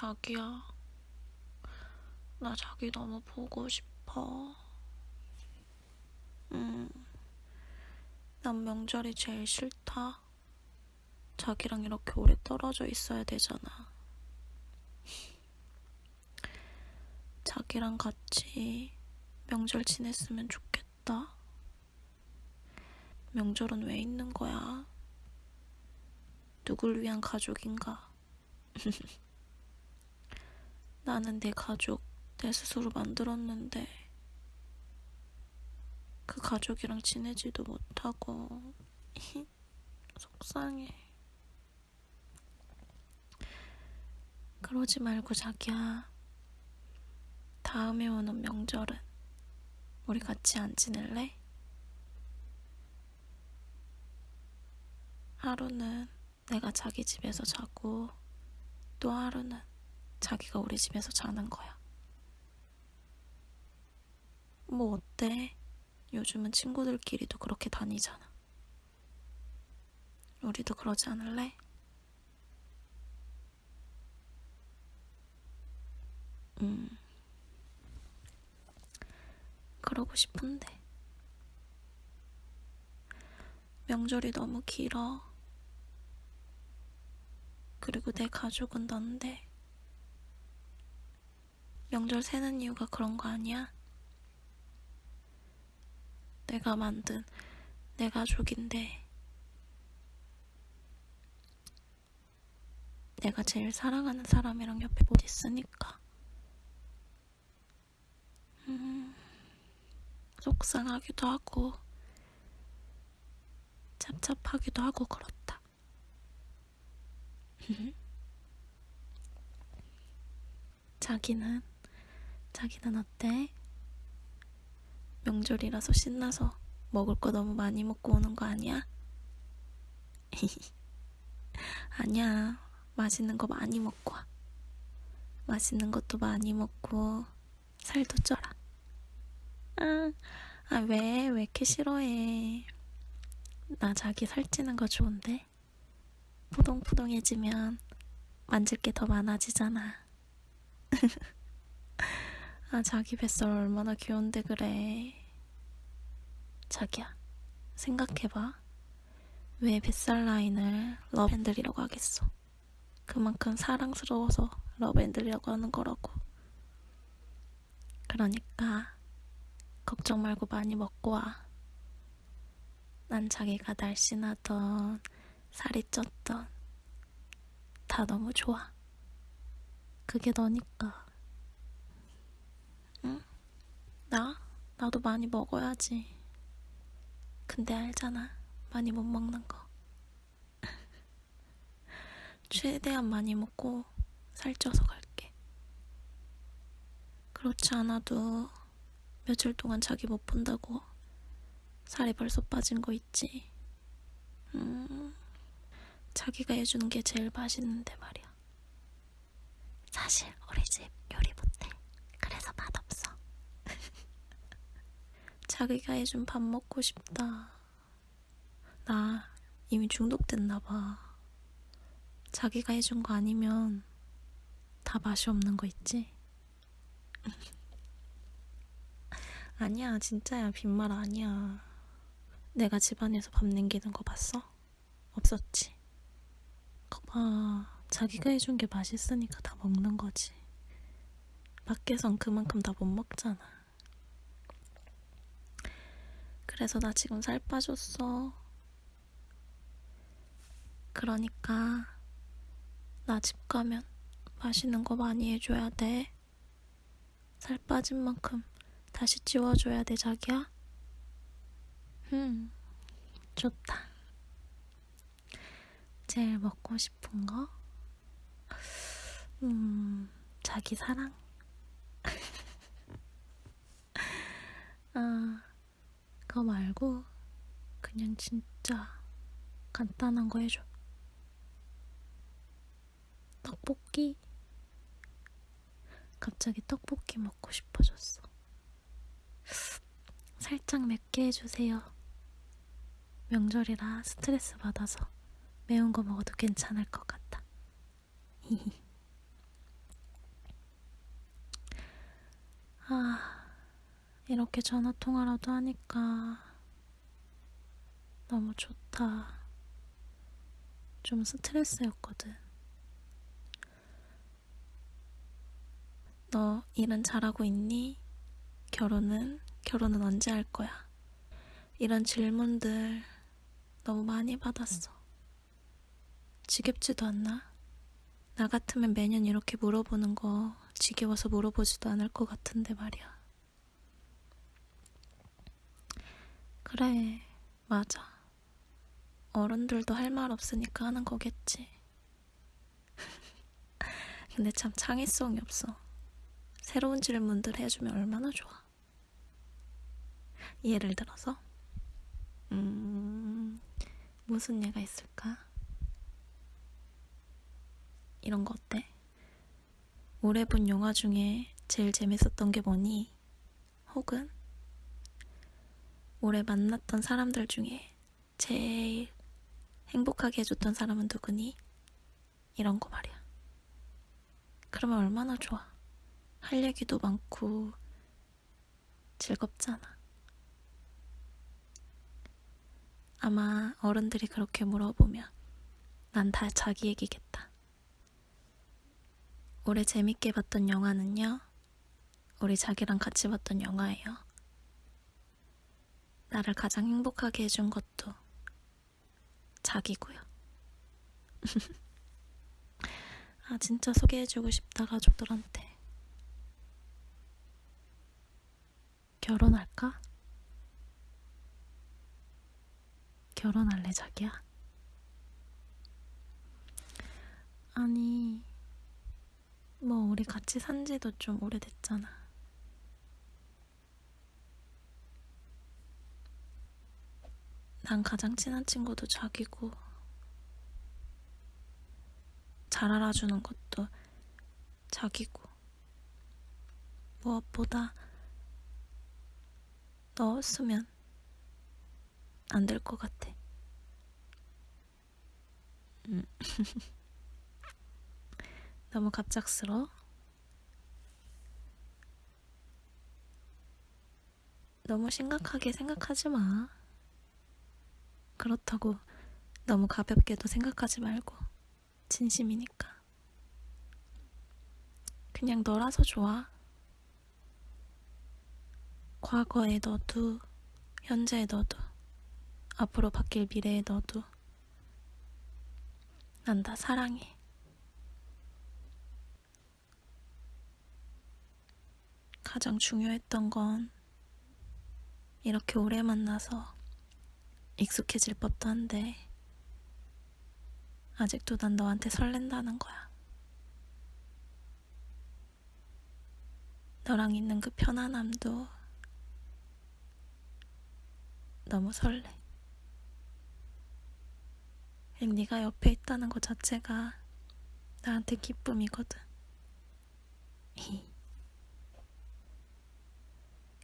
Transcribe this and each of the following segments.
자기야. 나 자기 너무 보고 싶어. 음, 난 명절이 제일 싫다. 자기랑 이렇게 오래 떨어져 있어야 되잖아. 자기랑 같이 명절 지냈으면 좋겠다. 명절은 왜 있는 거야? 누굴 위한 가족인가? 나는 내 가족 내 스스로 만들었는데 그 가족이랑 지내지도 못하고 속상해. 그러지 말고 자기야. 다음에 오는 명절은 우리 같이 안 지낼래? 하루는 내가 자기 집에서 자고 또 하루는 자기가 우리 집에서 자는 거야. 뭐 어때? 요즘은 친구들끼리도 그렇게 다니잖아. 우리도 그러지 않을래? 음. 그러고 싶은데. 명절이 너무 길어. 그리고 내 가족은 넌데. 명절 세는 이유가 그런 거 아니야? 내가 만든 내 가족인데. 내가 제일 사랑하는 사람이랑 옆에 못 있으니까. 음, 속상하기도 하고, 찹찹하기도 하고 그렇다. 자기는, 자기는 어때? 명절이라서 신나서 먹을 거 너무 많이 먹고 오는 거 아니야? 아니야. 맛있는 거 많이 먹고 와. 맛있는 것도 많이 먹고 살도 쪄라. 아, 아, 왜? 왜 이렇게 싫어해? 나 자기 살찌는 거 좋은데? 푸동푸동해지면 만질 게 더 많아지잖아. 아, 자기 뱃살 얼마나 귀여운데 그래. 자기야, 생각해봐. 왜 뱃살 라인을 러브핸들이라고 하겠어? 그만큼 사랑스러워서 러브핸들이라고 하는 거라고. 그러니까 걱정 말고 많이 먹고 와. 난 자기가 날씬하던 살이 쪘던 다 너무 좋아. 그게 너니까. 나? 나도 많이 먹어야지. 근데 알잖아. 많이 못 먹는 거. 최대한 많이 먹고 살쪄서 갈게. 그렇지 않아도 며칠 동안 자기 못 본다고 살이 벌써 빠진 거 있지. 음, 자기가 해주는 게 제일 맛있는데 말이야. 사실 우리 집 요리 못해. 그래서 맛없어. 자기가 해준 밥 먹고 싶다. 나 이미 중독됐나봐. 자기가 해준 거 아니면 다 맛이 없는 거 있지? 아니야, 진짜야. 빈말 아니야. 내가 집안에서 밥 남기는 거 봤어? 없었지. 거봐. 자기가 해준 게 맛있으니까 다 먹는 거지. 밖에선 그만큼 다 못 먹잖아. 그래서 나 지금 살 빠졌어. 그러니까 나 집 가면 맛있는 거 많이 해줘야 돼. 살 빠진 만큼 다시 찌워줘야 돼, 자기야. 음, 좋다. 제일 먹고 싶은 거? 음, 자기 사랑? 아, 그거 말고 그냥 진짜 간단한 거 해줘. 떡볶이? 갑자기 떡볶이 먹고 싶어졌어. 살짝 맵게 해주세요. 명절이라 스트레스 받아서 매운 거 먹어도 괜찮을 것 같다. 아... 이렇게 전화 통화라도 하니까 너무 좋다. 좀 스트레스였거든. 너 일은 잘하고 있니? 결혼은? 결혼은 언제 할 거야? 이런 질문들 너무 많이 받았어. 지겹지도 않나? 나 같으면 매년 이렇게 물어보는 거 지겨워서 물어보지도 않을 것 같은데 말이야. 그래, 맞아. 어른들도 할 말 없으니까 하는 거겠지. 근데 참 창의성이 없어. 새로운 질문들 해주면 얼마나 좋아. 예를 들어서, 음, 무슨 예가 있을까? 이런 거 어때? 올해 본 영화 중에 제일 재밌었던 게 뭐니? 혹은 올해 만났던 사람들 중에 제일 행복하게 해줬던 사람은 누구니? 이런 거 말이야. 그러면 얼마나 좋아. 할 얘기도 많고 즐겁잖아. 아마 어른들이 그렇게 물어보면 난 다 자기 얘기겠다. 올해 재밌게 봤던 영화는요? 우리 자기랑 같이 봤던 영화예요. 나를 가장 행복하게 해준 것도 자기고요. 아, 진짜 소개해주고 싶다, 가족들한테. 결혼할까? 결혼할래, 자기야? 아니, 뭐, 우리 같이 산 지도 좀 오래됐잖아. 난 가장 친한 친구도 자기고, 잘 알아주는 것도 자기고, 무엇보다 넣었으면 안 될 것 같아. 음. 너무 갑작스러워? 너무 심각하게 생각하지 마. 그렇다고 너무 가볍게도 생각하지 말고, 진심이니까. 그냥 너라서 좋아. 과거의 너도, 현재의 너도, 앞으로 바뀔 미래의 너도, 난 다 사랑해. 가장 중요했던 건 이렇게 오래 만나서 익숙해질 법도 한데 아직도 난 너한테 설렌다는 거야. 너랑 있는 그 편안함도 너무 설레. 네가 옆에 있다는 것 자체가 나한테 기쁨이거든.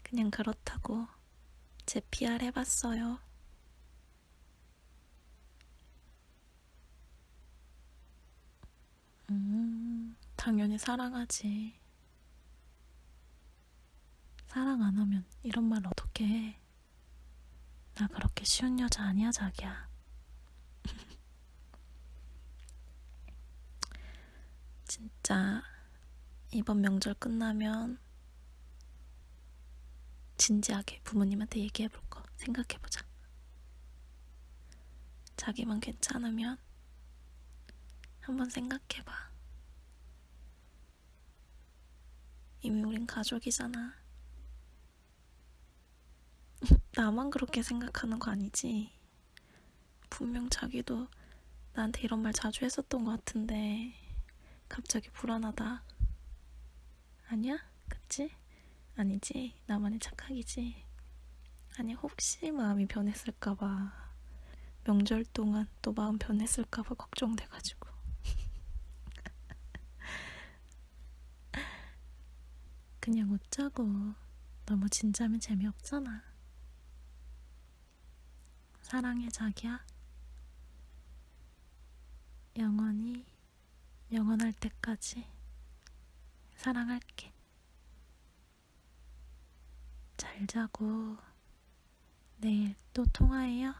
그냥 그렇다고 제 PR 해봤어요. 음, 당연히 사랑하지. 사랑 안 하면 이런 말 어떻게 해? 나 그렇게 쉬운 여자 아니야, 자기야. 진짜 이번 명절 끝나면 진지하게 부모님한테 얘기해 볼 거 생각해 보자. 자기만 괜찮으면 한번 생각해 봐. 이미 우린 가족이잖아. 나만 그렇게 생각하는 거 아니지? 분명 자기도 나한테 이런 말 자주 했었던 것 같은데 갑자기 불안하다. 아니야? 그치? 아니지? 나만의 착각이지? 아니 혹시 마음이 변했을까봐 명절 동안 또 마음 변했을까봐 걱정돼가지고 그냥 웃자고. 너무 진지하면 재미없잖아. 사랑해 자기야. 영원히 영원할 때까지 사랑할게. 잘 자고 내일 또 통화해요.